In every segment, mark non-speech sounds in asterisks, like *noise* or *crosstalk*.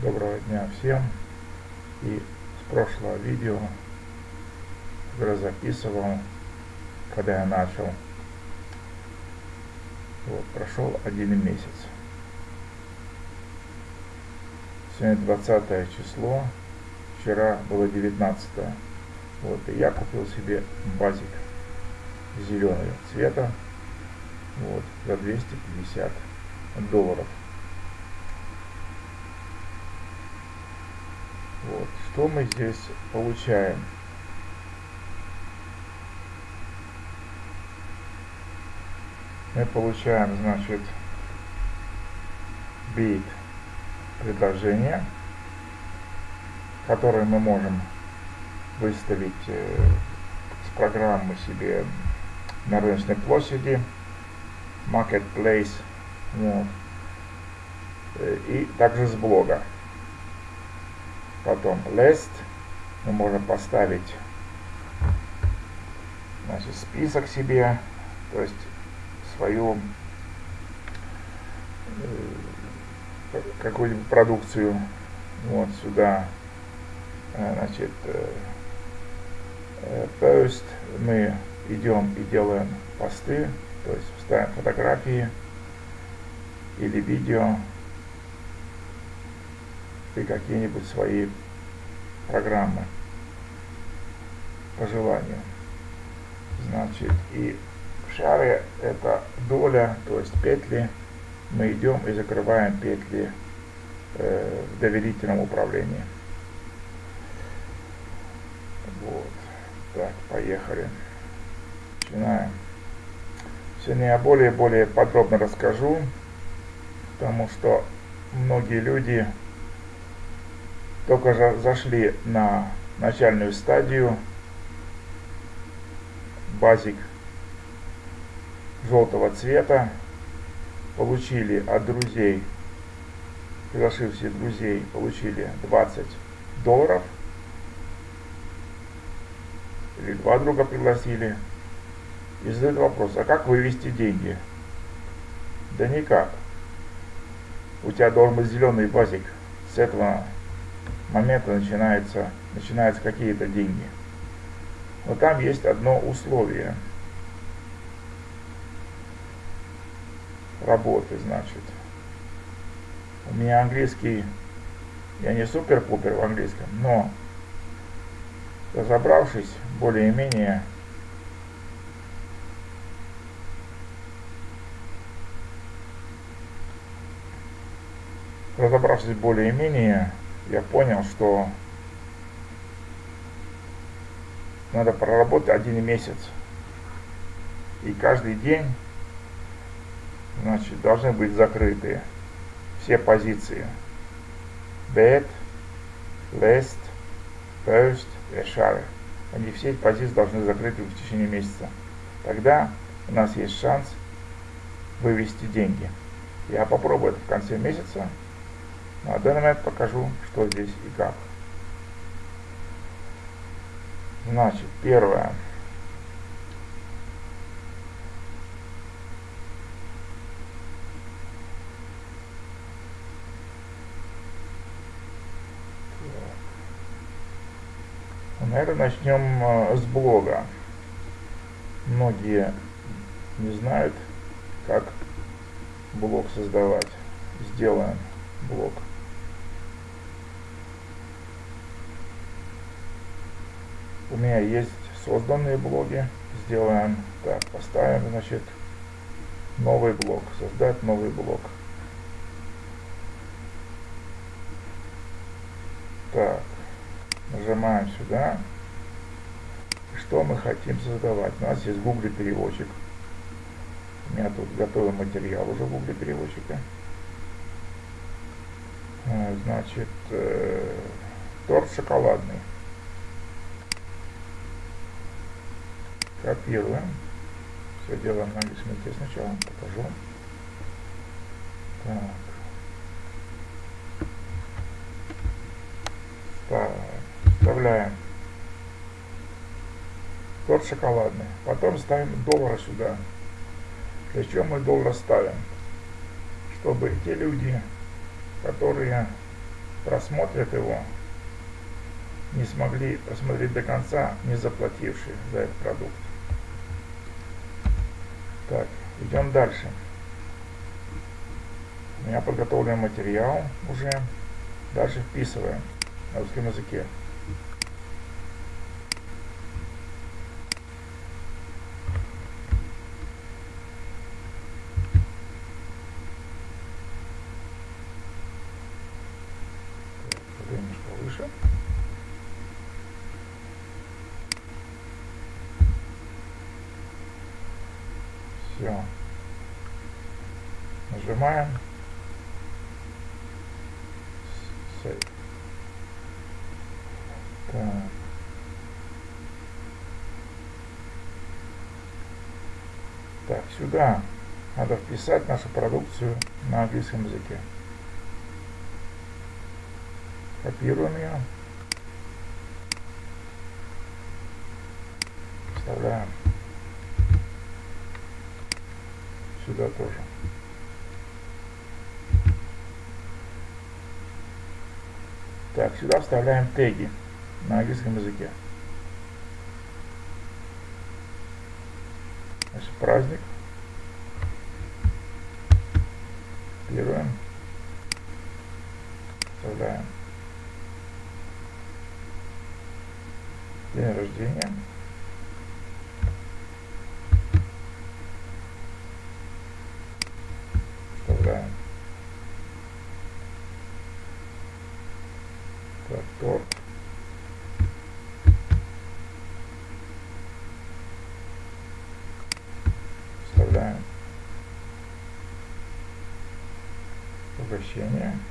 Доброго дня всем. И с прошлого видео, которое записывал, когда я начал, вот, прошел один месяц. Сегодня 20 число, вчера было 19 -е. Вот, и я купил себе базик зеленого цвета, вот, за 250 долларов. Вот. Что мы здесь получаем? Мы получаем, значит, бит предложение, которое мы можем выставить э, с программы себе на рыночной площади, marketplace, вот, э, и также с блога. Потом list. Мы можем поставить значит, список себе, то есть свою э, какую-нибудь продукцию вот сюда э, значит э, post мы идем и делаем посты то есть ставим фотографии или видео и какие-нибудь свои программы по желанию. Значит, и в шаре это доля, то есть петли. Мы идем и закрываем петли э, в доверительном управлении. Вот. Так, поехали. Начинаем. Сегодня я более-более подробно расскажу, потому что многие люди только же зашли на начальную стадию. Базик желтого цвета. Получили от друзей приглашившие друзей получили 20 долларов. Или два друга пригласили. И задают вопрос а как вывести деньги? Да никак. У тебя должен быть зеленый базик с этого момента начинается, начинаются какие-то деньги. Но там есть одно условие работы, значит. У меня английский, я не супер-пупер в английском, но разобравшись более-менее разобравшись более-менее я понял, что надо проработать один месяц. И каждый день значит, должны быть закрыты все позиции. Bed, list, post и share. Они все эти позиции должны закрыты в течение месяца. Тогда у нас есть шанс вывести деньги. Я попробую это в конце месяца. Ну, данный момент покажу, что здесь и как. Значит, первое. Наверное, начнем э, с блога. Многие не знают, как блог создавать. Сделаем блог. У меня есть созданные блоги. Сделаем так, поставим, значит, новый блок, создать новый блок. Так, нажимаем сюда. Что мы хотим создавать? У нас есть Google переводчик. У меня тут готовый материал уже Google переводчика. Э, значит, э, торт шоколадный. Копируем. Все делаем на языке сначала. Покажу. Так. Вставляем торт шоколадный. Потом ставим доллары сюда. Для чего мы доллар ставим? Чтобы те люди, которые просмотрят его, не смогли просмотреть до конца, не заплатившие за этот продукт. Так, идем дальше. У меня подготовлен материал уже. Дальше вписываем на русском языке. Все. Нажимаем. Save. Так. Так, сюда надо вписать нашу продукцию на английском языке. Копируем ее. Вставляем. Сюда тоже. Так, сюда вставляем теги на английском языке. Значит, праздник. все.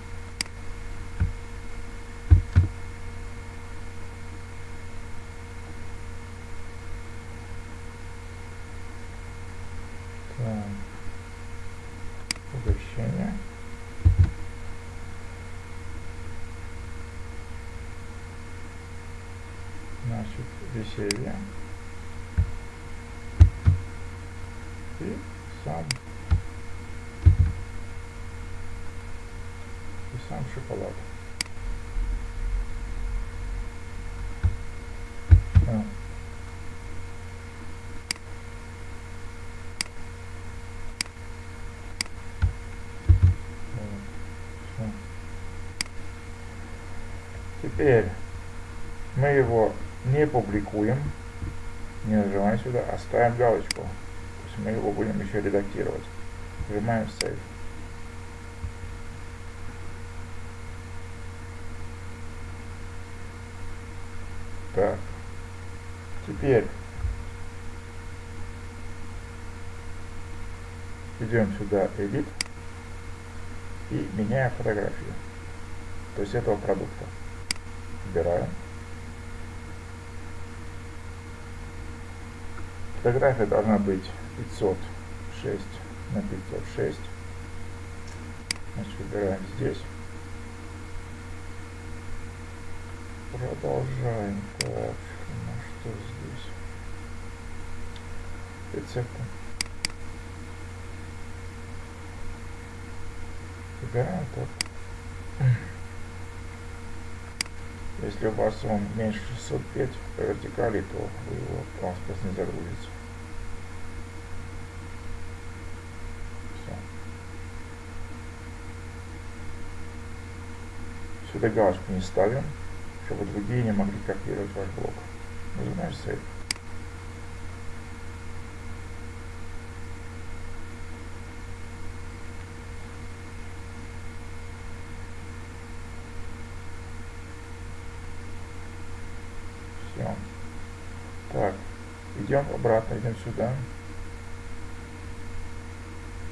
Шоколад. Все. Теперь мы его не публикуем, не нажимаем сюда, а ставим галочку. То есть мы его будем еще редактировать. Нажимаем Save. Так. Теперь идем сюда Edit и меняем фотографию. То есть этого продукта. Выбираем. Фотография должна быть 506 на 506. Значит, выбираем здесь. Продолжаем. Так, ну что здесь? Рецепты. Выбираем так. Если у вас он меньше 605 по вертикали, то вы его, просто не загрузится. Все. Сюда галочку не ставим, чтобы другие не могли копировать ваш блок. Нажимаем Save. Все. Так, идем обратно, идем сюда.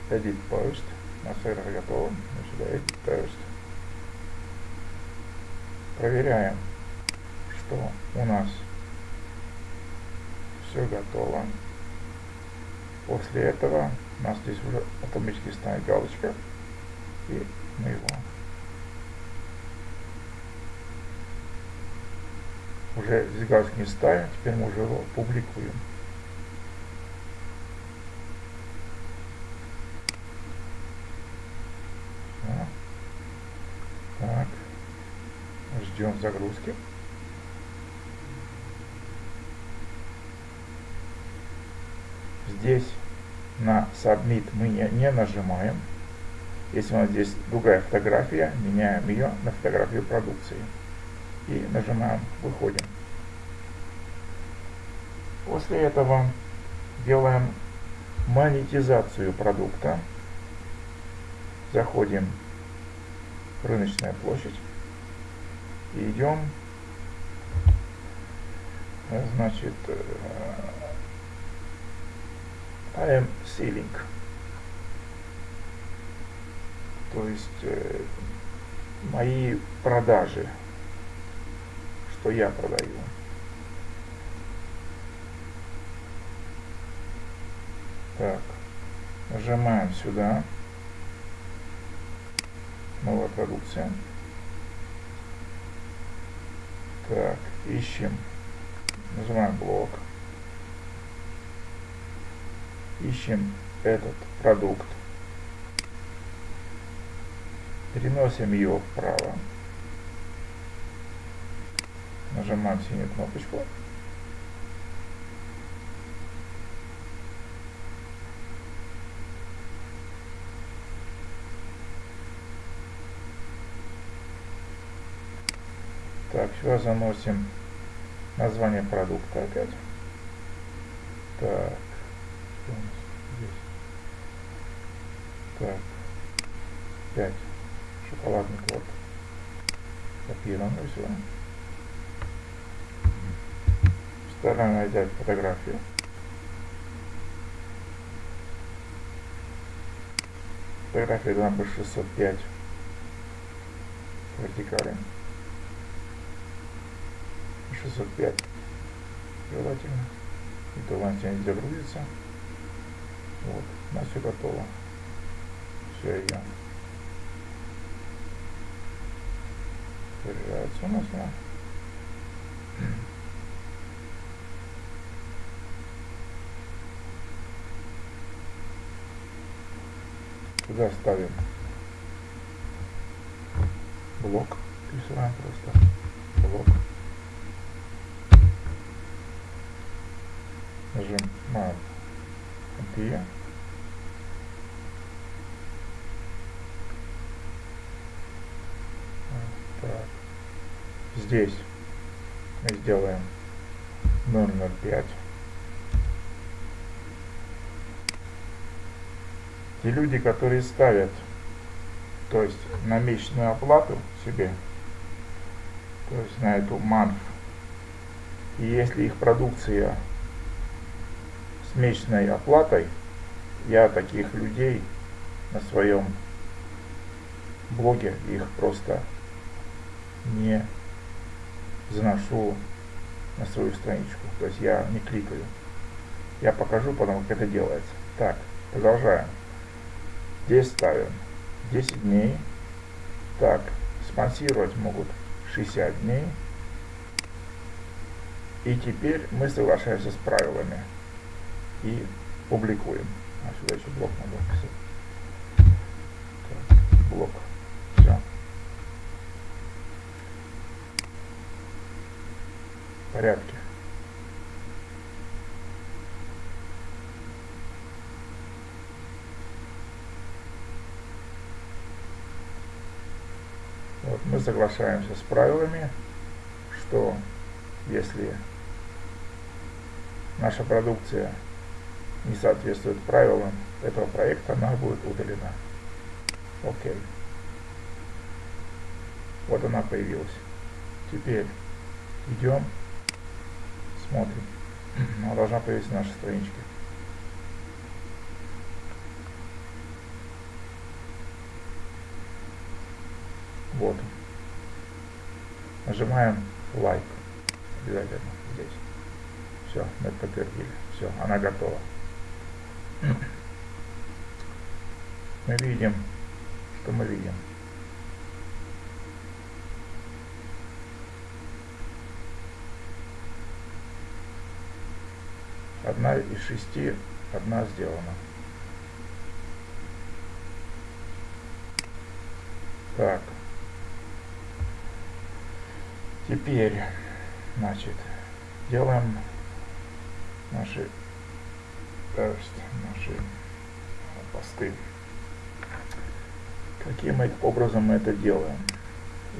Edit Post. На сервер готово. Мы сюда Edit Post. Проверяем, что у нас все готово. После этого у нас здесь уже автоматически станет галочка. И мы его уже здесь не ставим, теперь мы уже его публикуем. Так. Ждем загрузки. Здесь на Submit мы не, не нажимаем. Если у нас здесь другая фотография, меняем ее на фотографию продукции. И нажимаем «Выходим». После этого делаем монетизацию продукта. Заходим в рыночная площадь и идем значит I am selling то есть э, мои продажи что я продаю Так, нажимаем сюда. Новая продукция. Так, ищем. Нажимаем блок. Ищем этот продукт. Переносим ее вправо. Нажимаем синюю кнопочку. Так, сюда заносим название продукта опять. Так, что у нас здесь? Так, 5. Шоколадный торт. Копируем все. Стараемся взять фотографию. Фотография быть 605 вертикали. 605 желательно. И то ланча не загрузится. Вот, у нас все готово. Все ее. Заряжается у нас она. сюда ставим блок, присылаем просто блок. Нажимаем где так. здесь мы сделаем 005 И люди, которые ставят, то есть на месячную оплату себе, то есть на эту манф, и если их продукция с месячной оплатой, я таких людей на своем блоге их просто не заношу на свою страничку. То есть я не кликаю. Я покажу потом, как это делается. Так, продолжаем. Здесь ставим 10 дней. Так, спонсировать могут 60 дней. И теперь мы соглашаемся с правилами и публикуем. А сюда еще блок надо писать. Так, блок. Все. В порядке. Вот, мы соглашаемся с правилами, что если наша продукция не соответствует правилам этого проекта, она будет удалена. Окей. Вот она появилась. Теперь идем, смотрим. Она должна появиться на нашей страничке. Вот. Нажимаем лайк. Обязательно здесь. Все, мы подтвердили. Все, она готова. Мы видим, что мы видим. Одна из шести, одна сделана. Так. Теперь, значит, делаем наши, наши посты. Каким образом мы это делаем?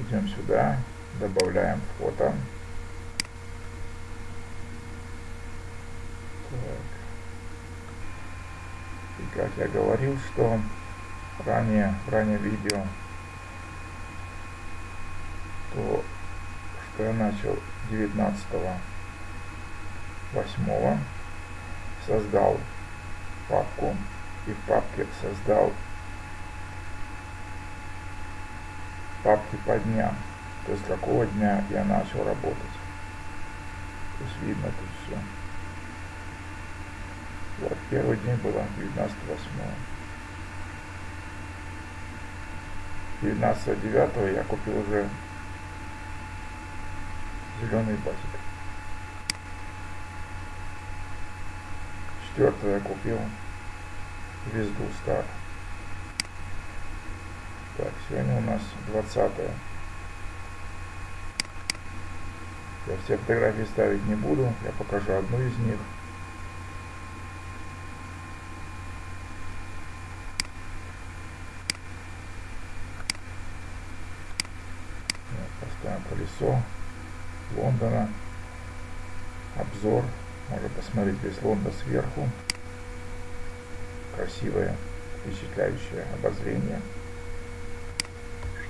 Идем сюда, добавляем фото. Так. И как я говорил, что ранее, ранее видео, то что я начал 19 8 создал папку и в папке создал папки по дням, то есть какого дня я начал работать. То есть видно тут все. Вот, первый день было 19 8 19 9 я купил уже зеленый батик. Четвертого я купил звезду стар. Так, сегодня у нас 20 -е. Я все фотографии ставить не буду, я покажу одну из них. Поставим колесо Лондона. Обзор. Можно посмотреть весь Лондон сверху. Красивое, впечатляющее обозрение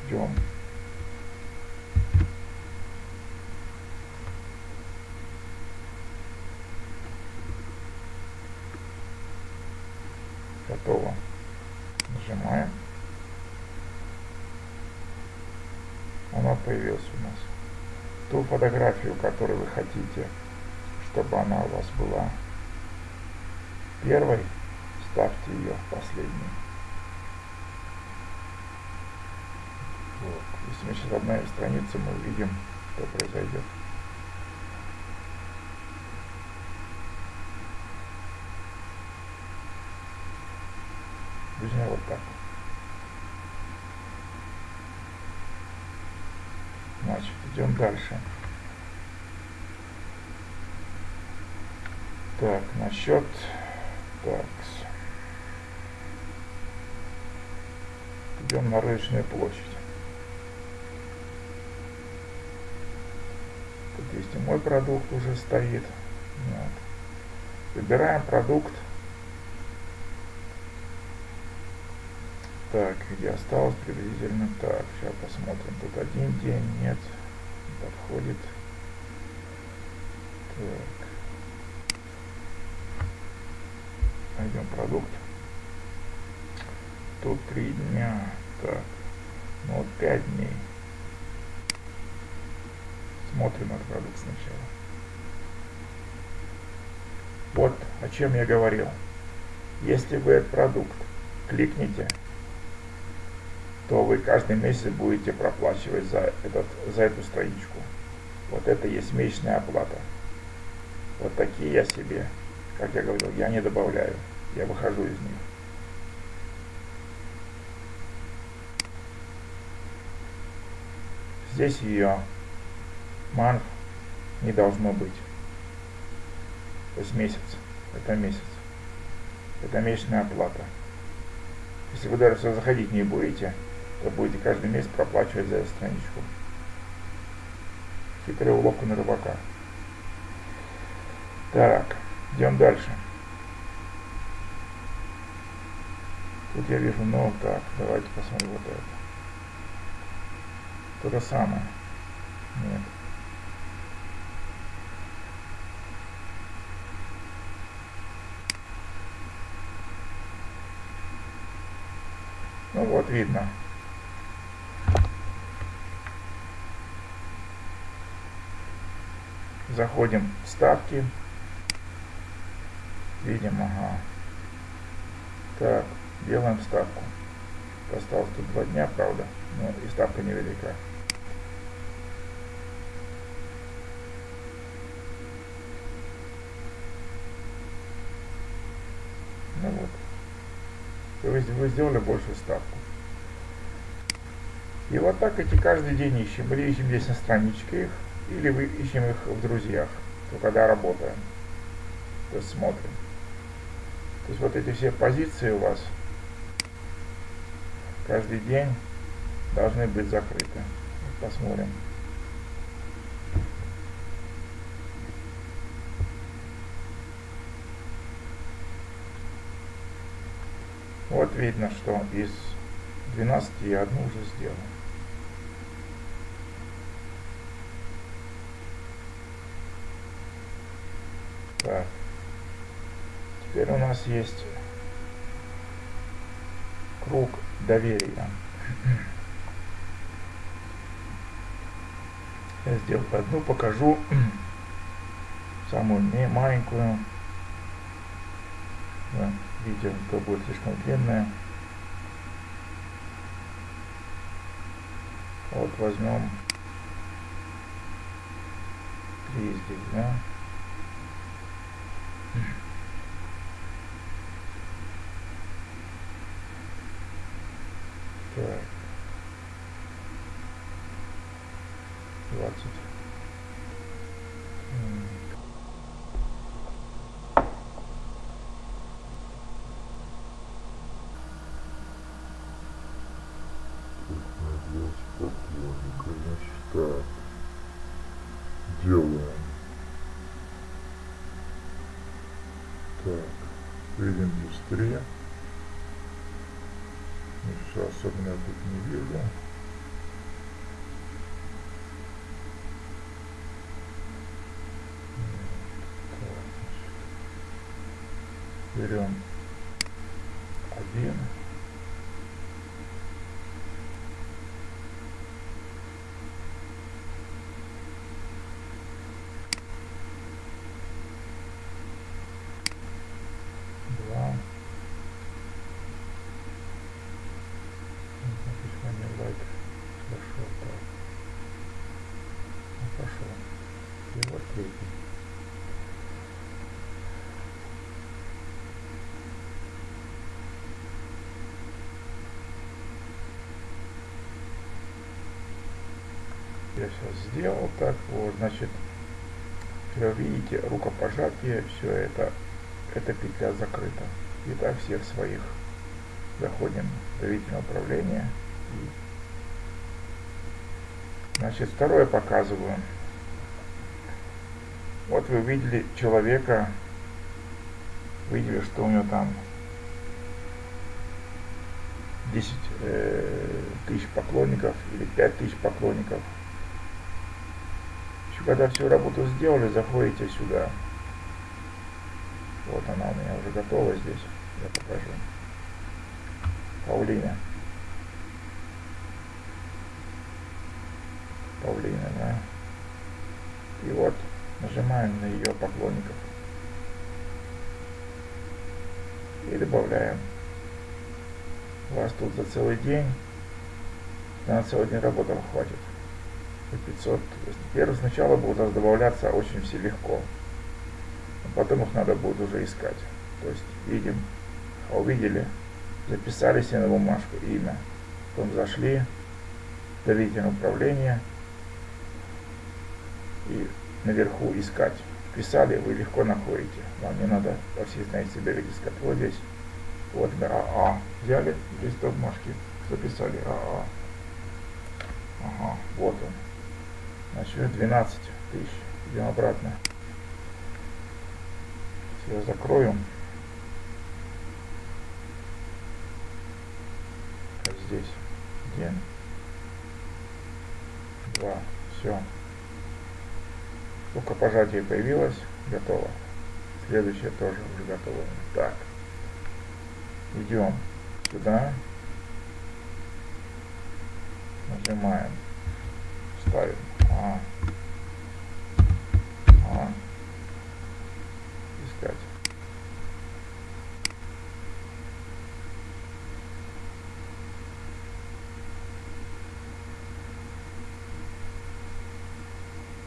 ждем. Готово. Нажимаем. Она появилась у нас. Ту фотографию, которую вы хотите, чтобы она у вас была первой, ставьте ее в последнюю. Вот. Если мы сейчас обновим страницу, мы увидим, что произойдет. Друзья, вот так. Значит, идем дальше. Так, насчет... Так. Идем на рыночную площадь. есть и мой продукт уже стоит. Вот. Выбираем продукт. Так, где осталось приблизительно. Так, сейчас посмотрим. Тут один день, нет, подходит. Так. Найдем продукт. Тут три дня. Так, ну вот пять дней. Смотрим этот продукт сначала. Вот о чем я говорил. Если вы этот продукт кликните, то вы каждый месяц будете проплачивать за, этот, за эту страничку. Вот это есть месячная оплата. Вот такие я себе, как я говорил, я не добавляю. Я выхожу из них. Здесь ее марк не должно быть. То есть месяц. Это месяц. Это месячная оплата. Если вы даже заходить не будете, то будете каждый месяц проплачивать за эту страничку. Хитрая уловка на рыбака. Так, идем дальше. Тут я вижу, ну так, давайте посмотрим вот это. То же самое. Нет. Ну вот видно. Заходим в ставки. Видим, ага. Так, делаем ставку. Осталось тут два дня, правда, но и ставка невелика. Ну вот. Есть вы сделали большую ставку. И вот так эти каждый день ищем. Мы ищем здесь на страничке их. или вы ищем их в друзьях, то когда работаем, то есть смотрим. То есть вот эти все позиции у вас каждый день должны быть закрыты. Посмотрим. Вот видно, что из 12 я одну уже сделал. Так. Теперь у нас есть круг доверия. Я сделаю одну, покажу *clears throat* самую маленькую. Да, видео будет слишком длинное. Вот возьмем три здесь, да. Так. 20. Так. Делаем. Так. Видим индустрия. Ничего особенного тут не вижу. Берем один. Два. Почему не лайк зашел так? Ну, пошел. И вот третий. Я сейчас сделал так вот значит вы видите рукопожатие все это эта петля закрыта. Итак всех своих заходим в доверительное управление значит второе показываю. Вот вы видели человека видели что у него там 10 э, тысяч поклонников или 5 тысяч поклонников когда всю работу сделали, заходите сюда. Вот она у меня уже готова здесь. Я покажу. Паулина. Паулина, да. И вот нажимаем на ее поклонников. И добавляем. У вас тут за целый день, на целый день работы хватит. 500. Первый сначала будут добавляться очень все легко. А потом их надо будет уже искать. То есть видим, увидели, записали себе на бумажку имя. Потом зашли, доверительное управление и наверху искать. Писали, вы легко находите. Вам не надо во всей знаете себя искать. Вот здесь. Вот АА. Взяли листок бумажки, записали АА. Ага, вот он. Значит, 12 тысяч. Идем обратно. Все закрою. Как здесь. Один. Два. Все. Рукопожатие появилось. Готово. Следующее тоже уже готово. Так. Идем сюда. Нажимаем. Ставим. А. А. Искать.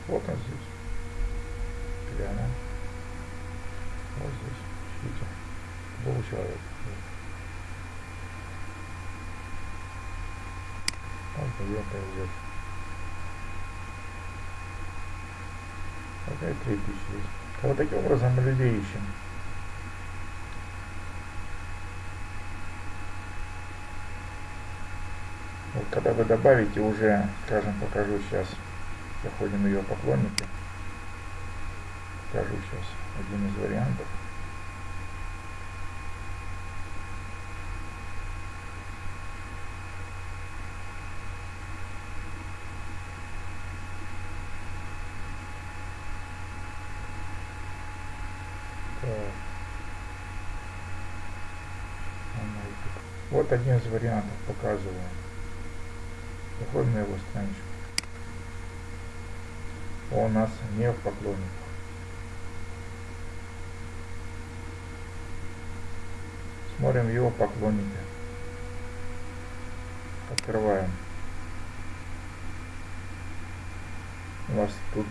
Вот он здесь. Глянем. Вот здесь. Видите? Был человек. Он, наверное, идет. Опять 3000 здесь. Вот таким образом мы людей ищем. Вот когда вы добавите уже, скажем, покажу сейчас, заходим ее поклонники, покажу сейчас один из вариантов. Вот один из вариантов показываю. Заходим на его страничку. Он у нас не в поклонниках. Смотрим его поклонники. Открываем. У вас тут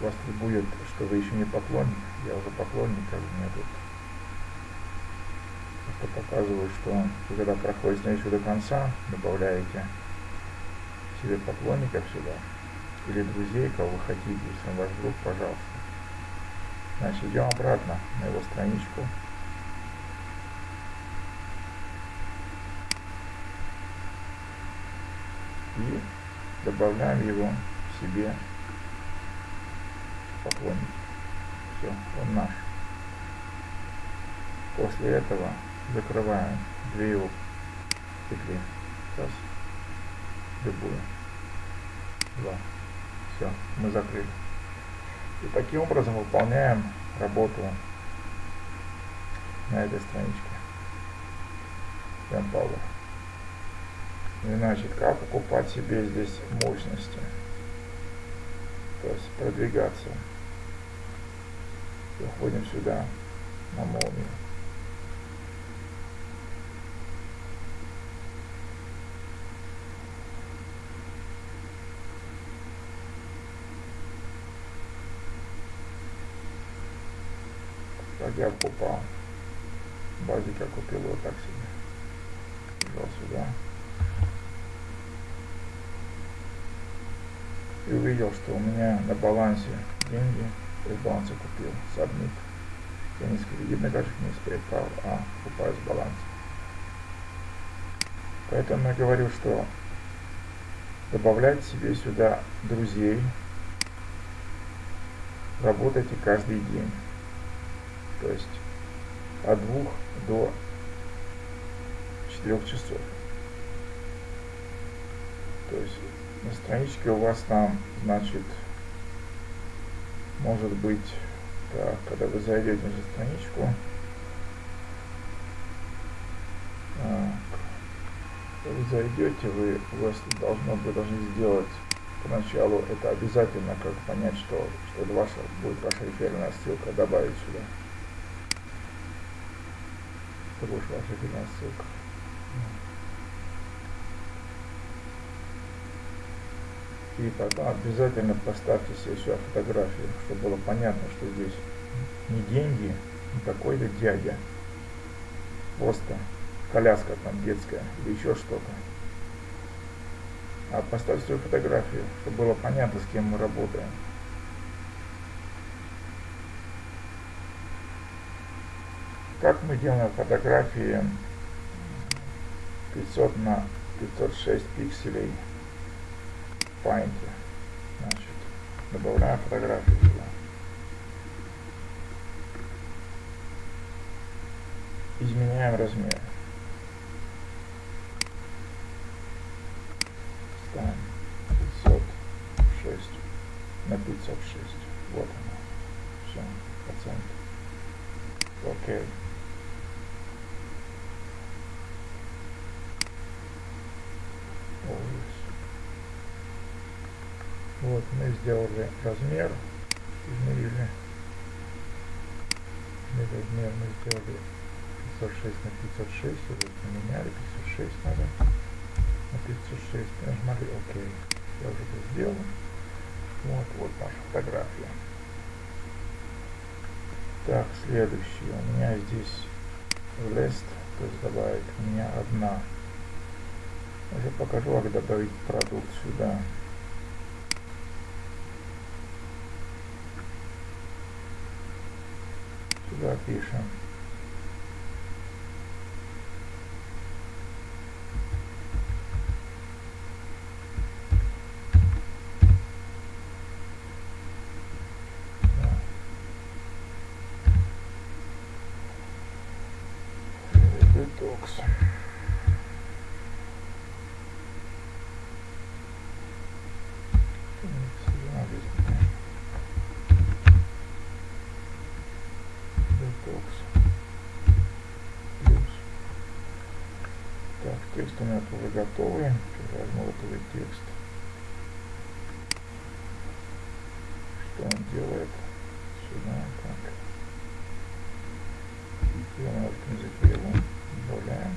вас тут будет, что вы еще не поклонник. Я уже поклонник, как меня тут просто показываю, что вы когда проходите страничку до конца, добавляете себе поклонников сюда или друзей, кого вы хотите, если он ваш друг, пожалуйста. Значит, идем обратно на его страничку. И добавляем его себе поклонник. Все, он наш. После этого закрываем две его петли. Сейчас. Любую. Два. Все, мы закрыли. И таким образом выполняем работу на этой страничке. Empower. Значит, как покупать себе здесь мощности? То есть продвигаться. Заходим сюда на молнию. как я попал. Базик я купил вот так себе. Взял сюда. И увидел, что у меня на балансе деньги. Из баланса купил. Submit. Я не с кредитной карточки, не с PayPal, а покупаю с баланса. Поэтому я говорю, что добавлять себе сюда друзей, работайте каждый день то есть от двух до четырех часов. То есть на страничке у вас там, значит, может быть, так, когда вы зайдете на страничку, так, когда вы зайдете, вы, у вас должно, вы должны сделать поначалу это обязательно, как понять, что, что это ваша, будет ваша реферальная ссылка, добавить сюда. Это будет ваша фирменная ссылка. И потом обязательно поставьте себе сюда фотографию, чтобы было понятно, что здесь не деньги, не какой-то дядя, просто коляска там детская или еще что-то. А поставьте свою фотографию, чтобы было понятно, с кем мы работаем. Как мы делаем фотографии 500 на 506 пикселей Paint. Значит, добавляем фотографию сюда. Изменяем размер. Ставим 506 на 506. Вот оно. Все, процент. Окей. Okay. Вот, мы сделали размер, измерили. Размер мы сделали 506 на 506, вот поменяли, 506 надо на 506, нажимали ОК. Я уже это сделал. Вот, вот наша фотография. Так, следующее. У меня здесь list, то есть добавить у меня одна. Уже покажу, как добавить продукт сюда. Сюда пишем. Детокс. Детокс. Плюс. Так, текст готовый. Сейчас возьму готовый текст. Что он делает? Сюда, так. Делаем язык его. Добавляем.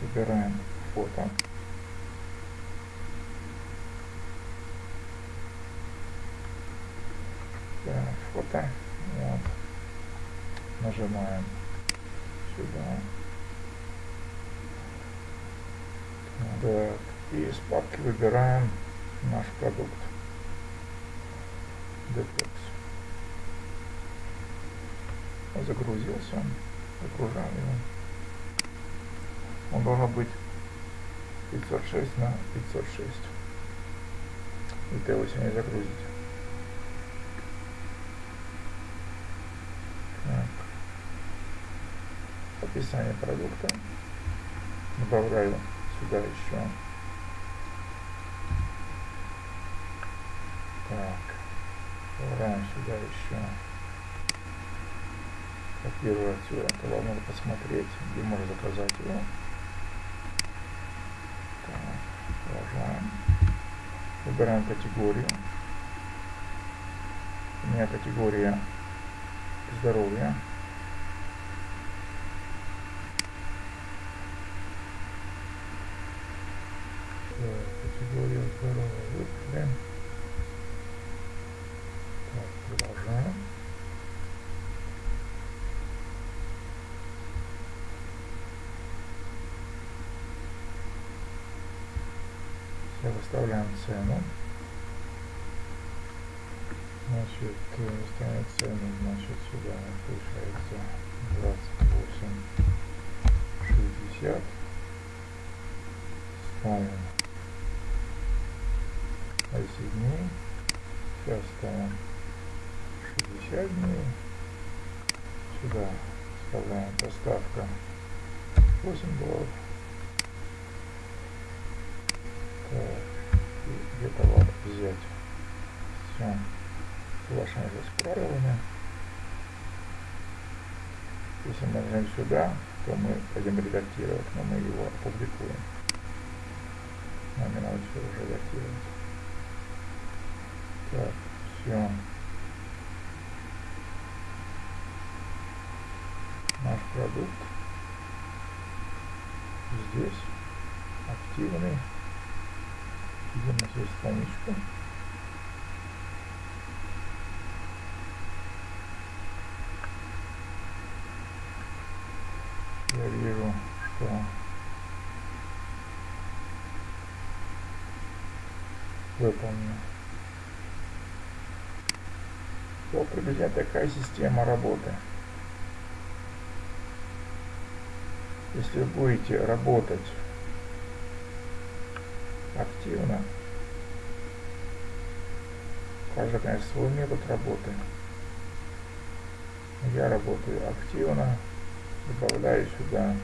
Выбираем фото. Так, фото. Нажимаем сюда. Так, и из папки выбираем наш продукт. Detox. Загрузился. Загружаем его. Он должен быть 506 на 506. Это его сегодня загрузить. Так. Описание продукта. Добавляю сюда еще. Так. Добавляем сюда еще. Копирую отсюда. То вам надо посмотреть, где можно заказать его. Продолжаем. Выбираем категорию. У меня категория здоровья. Категория здоровья. Выбираем. Так, продолжаем. Все, выставляем цену. Значит, выставляем цену, значит, сюда получается 28,60. Ставим 10 дней. Сейчас ставим 60 дней. Сюда вставляем доставка 8 долларов. где товар взять. Все. Соглашаемся с правилами. Нажмем сюда, то мы пойдем редактировать, но мы его опубликуем. Нам не надо все уже редактировать. Так, все. Наш продукт здесь активный. Видим на свою страничку. Я вижу, что выполнено. Вот приблизительно такая система работы. Если вы будете работать активно. Каждый, конечно, свой метод работы. Я работаю активно, добавляю сюда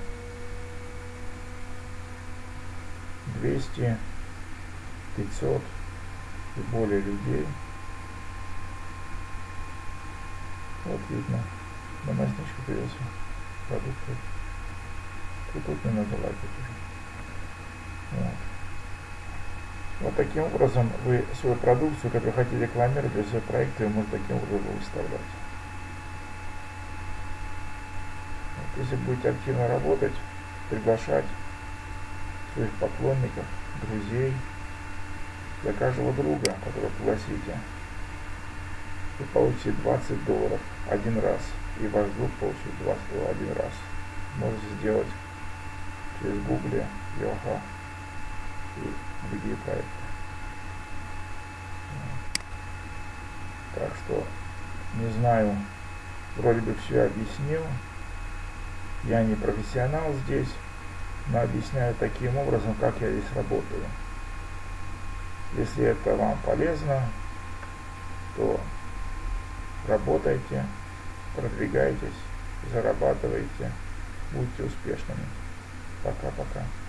200, 500 и более людей. Вот видно, на мазничку появился продукты. Тут, тут не надо лайкать уже. Вот. Вот таким образом вы свою продукцию, которую хотите рекламировать для своего проекта, вы можете таким образом выставлять. Вот, если будете активно работать, приглашать своих поклонников, друзей, для каждого друга, которого пригласите, вы получите 20 долларов один раз, и ваш друг получит 20 долларов один раз. Можете сделать через Google, Йоха и другие проекты. Так что, не знаю, вроде бы все объяснил. Я не профессионал здесь, но объясняю таким образом, как я здесь работаю. Если это вам полезно, то работайте, продвигайтесь, зарабатывайте, будьте успешными. Пока-пока.